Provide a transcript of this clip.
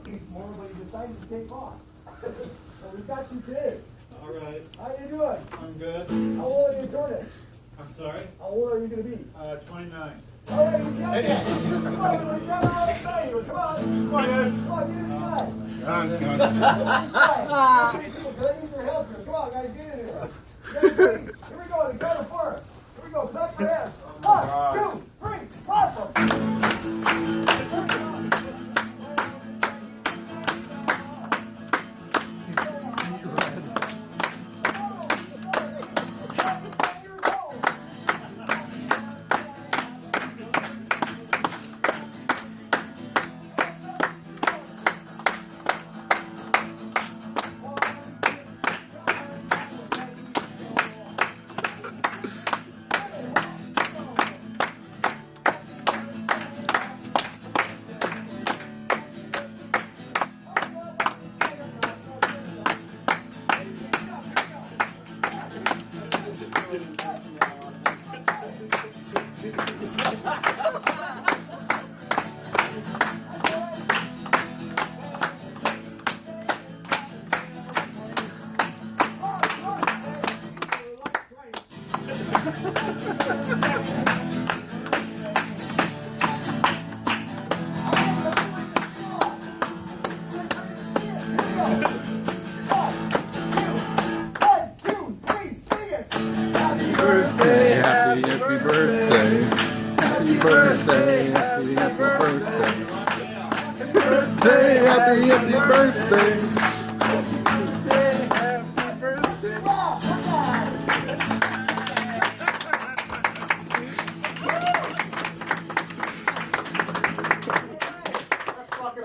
working tomorrow, but you decided to take off. So we got you today. All right, How you doing? I'm good. How old are you Jordan? I'm sorry. How old are you gonna be? Uh, 29. All right, you got it. Come on, we're coming outside. Come on. Come on, guys. Come on, get inside. Get inside. Birthday, happy, happy birthday. Happy birthday, happy, birthday, happy birthday. That's fucking